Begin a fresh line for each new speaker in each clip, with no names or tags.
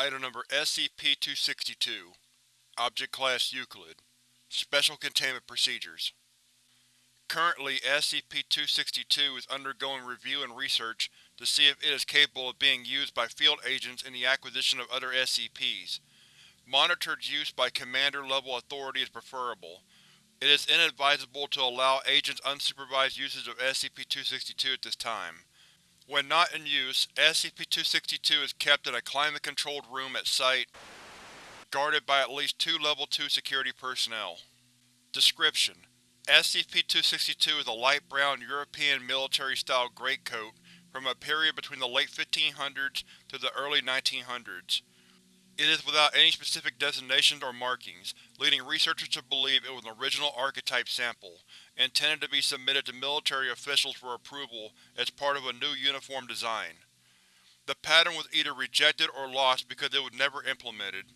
Item Number SCP-262 Object Class Euclid Special Containment Procedures Currently, SCP-262 is undergoing review and research to see if it is capable of being used by field agents in the acquisition of other SCPs. Monitored use by Commander-level authority is preferable. It is inadvisable to allow agents unsupervised usage of SCP-262 at this time. When not in use, SCP-262 is kept in a climate-controlled room at Site, guarded by at least two Level 2 security personnel. Description: SCP-262 is a light brown European military-style greatcoat from a period between the late 1500s to the early 1900s. It is without any specific designations or markings, leading researchers to believe it was an original archetype sample, intended to be submitted to military officials for approval as part of a new uniform design. The pattern was either rejected or lost because it was never implemented.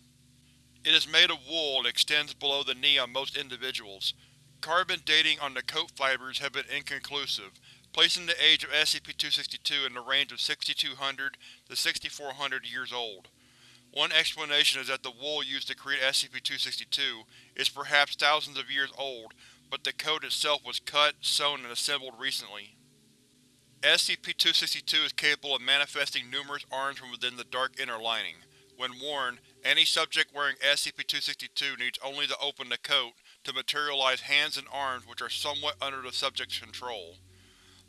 It is made of wool and extends below the knee on most individuals. Carbon dating on the coat fibers have been inconclusive, placing the age of SCP-262 in the range of 6200 to 6400 years old. One explanation is that the wool used to create SCP-262 is perhaps thousands of years old, but the coat itself was cut, sewn, and assembled recently. SCP-262 is capable of manifesting numerous arms from within the dark inner lining. When worn, any subject wearing SCP-262 needs only to open the coat to materialize hands and arms which are somewhat under the subject's control.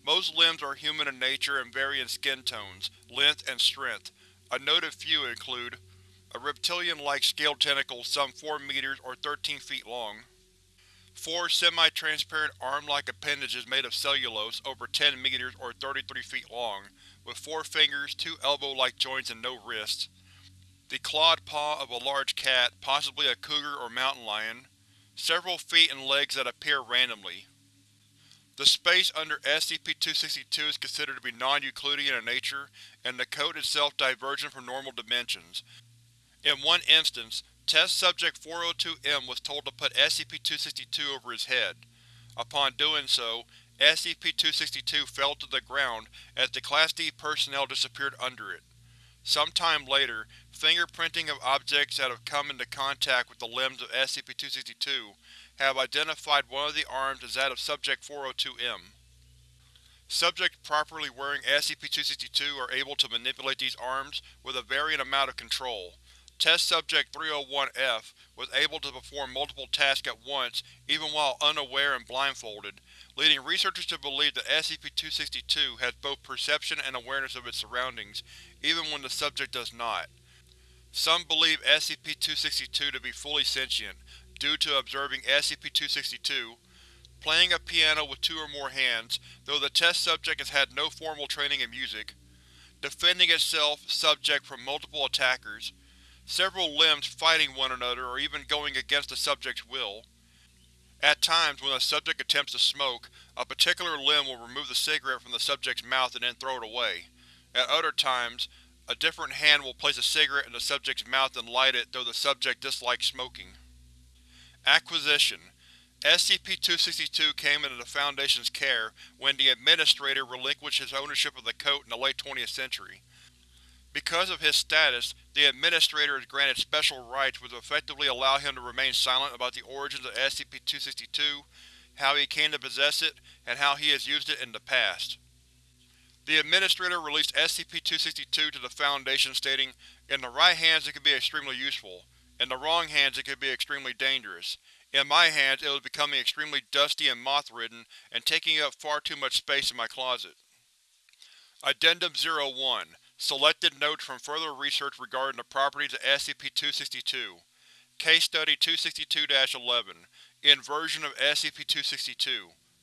Most limbs are human in nature and vary in skin tones, length, and strength. A noted few include a reptilian-like scaled tentacle some 4 meters or 13 feet long. Four semi-transparent arm-like appendages made of cellulose over 10 meters or 33 feet long, with four fingers, two elbow-like joints and no wrists. The clawed paw of a large cat, possibly a cougar or mountain lion. Several feet and legs that appear randomly. The space under SCP-262 is considered to be non-Euclidean in nature, and the code itself divergent from normal dimensions, in one instance, Test Subject 402-M was told to put SCP-262 over his head. Upon doing so, SCP-262 fell to the ground as the Class D personnel disappeared under it. Sometime later, fingerprinting of objects that have come into contact with the limbs of SCP-262 have identified one of the arms as that of Subject 402-M. Subjects properly wearing SCP-262 are able to manipulate these arms with a varying amount of control, Test Subject 301-F was able to perform multiple tasks at once even while unaware and blindfolded, leading researchers to believe that SCP-262 has both perception and awareness of its surroundings, even when the subject does not. Some believe SCP-262 to be fully sentient, due to observing SCP-262 playing a piano with two or more hands, though the test subject has had no formal training in music, defending itself subject from multiple attackers, several limbs fighting one another or even going against the subject's will. At times, when a subject attempts to smoke, a particular limb will remove the cigarette from the subject's mouth and then throw it away. At other times, a different hand will place a cigarette in the subject's mouth and light it though the subject dislikes smoking. Acquisition SCP-262 came into the Foundation's care when the Administrator relinquished his ownership of the coat in the late 20th century. Because of his status, the Administrator is granted special rights which effectively allow him to remain silent about the origins of SCP-262, how he came to possess it, and how he has used it in the past. The Administrator released SCP-262 to the Foundation stating, In the right hands it could be extremely useful. In the wrong hands it could be extremely dangerous. In my hands it was becoming extremely dusty and moth-ridden and taking up far too much space in my closet. Addendum 01 Selected notes from further research regarding the properties of SCP-262 Case Study 262-11 Inversion of SCP-262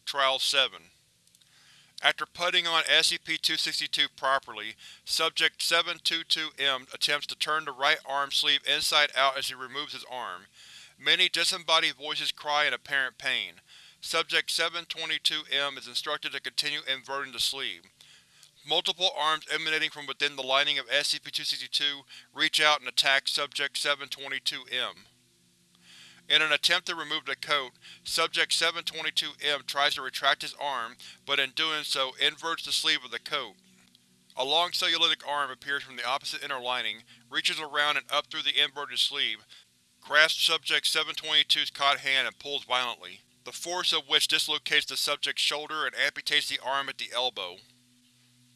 Trial 7 After putting on SCP-262 properly, Subject 722-M attempts to turn the right arm sleeve inside out as he removes his arm. Many disembodied voices cry in apparent pain. Subject 722-M is instructed to continue inverting the sleeve. Multiple arms emanating from within the lining of SCP-262 reach out and attack Subject 722-M. In an attempt to remove the coat, Subject 722-M tries to retract his arm, but in doing so inverts the sleeve of the coat. A long cellulitic arm appears from the opposite inner lining, reaches around and up through the inverted sleeve, grasps Subject 722's caught hand and pulls violently, the force of which dislocates the subject's shoulder and amputates the arm at the elbow.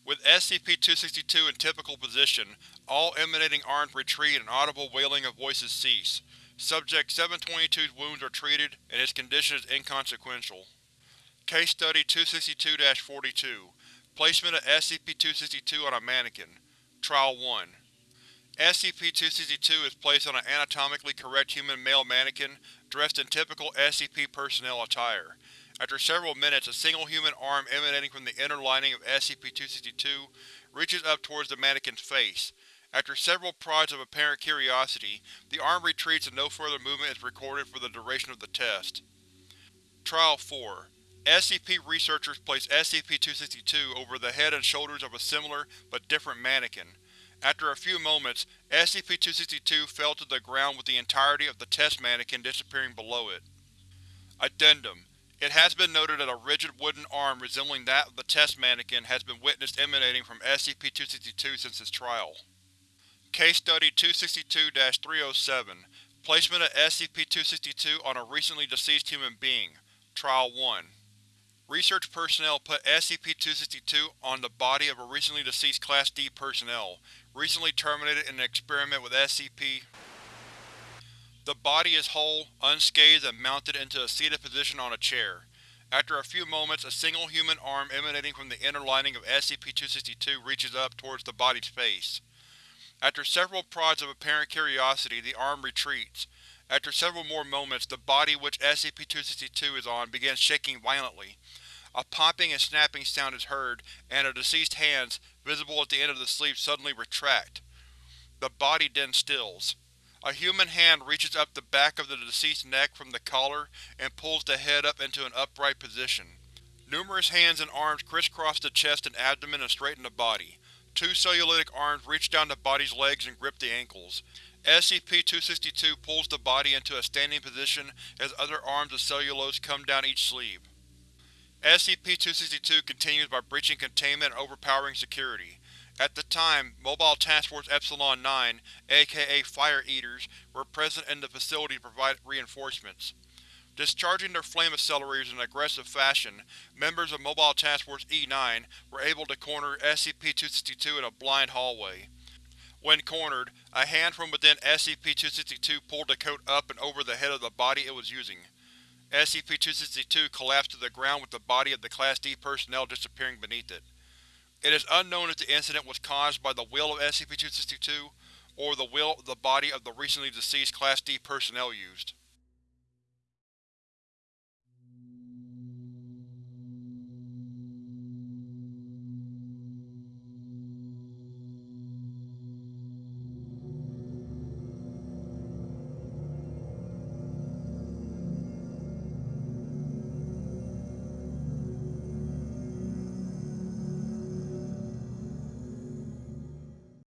With SCP-262 in typical position, all emanating arms retreat and audible wailing of voices cease. Subject 722's wounds are treated, and his condition is inconsequential. Case Study 262-42 Placement of SCP-262 on a mannequin Trial 1 SCP-262 is placed on an anatomically correct human male mannequin dressed in typical SCP personnel attire. After several minutes, a single human arm emanating from the inner lining of SCP-262 reaches up towards the mannequin's face. After several prods of apparent curiosity, the arm retreats and no further movement is recorded for the duration of the test. Trial 4 SCP researchers place SCP-262 over the head and shoulders of a similar, but different mannequin. After a few moments, SCP-262 fell to the ground with the entirety of the test mannequin disappearing below it. Addendum It has been noted that a rigid wooden arm resembling that of the test mannequin has been witnessed emanating from SCP-262 since its trial. Case Study 262-307 Placement of SCP-262 on a recently deceased human being Trial 1 Research personnel put SCP-262 on the body of a recently deceased Class D personnel, recently terminated in an experiment with SCP. The body is whole, unscathed and mounted into a seated position on a chair. After a few moments, a single human arm emanating from the inner lining of SCP-262 reaches up towards the body's face. After several prods of apparent curiosity, the arm retreats. After several more moments, the body which SCP-262 is on begins shaking violently. A popping and snapping sound is heard, and the deceased hands, visible at the end of the sleeve, suddenly retract. The body then stills. A human hand reaches up the back of the deceased's neck from the collar and pulls the head up into an upright position. Numerous hands and arms crisscross the chest and abdomen and straighten the body. Two cellulitic arms reach down the body's legs and grip the ankles. SCP-262 pulls the body into a standing position as other arms of cellulose come down each sleeve. SCP-262 continues by breaching containment and overpowering security. At the time, Mobile Task Force Epsilon-9, aka Fire Eaters, were present in the facility to provide reinforcements. Discharging their flame accelerators in an aggressive fashion, members of Mobile Task Force E-9 were able to corner SCP-262 in a blind hallway. When cornered, a hand from within SCP-262 pulled the coat up and over the head of the body it was using. SCP-262 collapsed to the ground with the body of the Class D personnel disappearing beneath it. It is unknown if the incident was caused by the will of SCP-262 or the will of the body of the recently deceased Class D personnel used.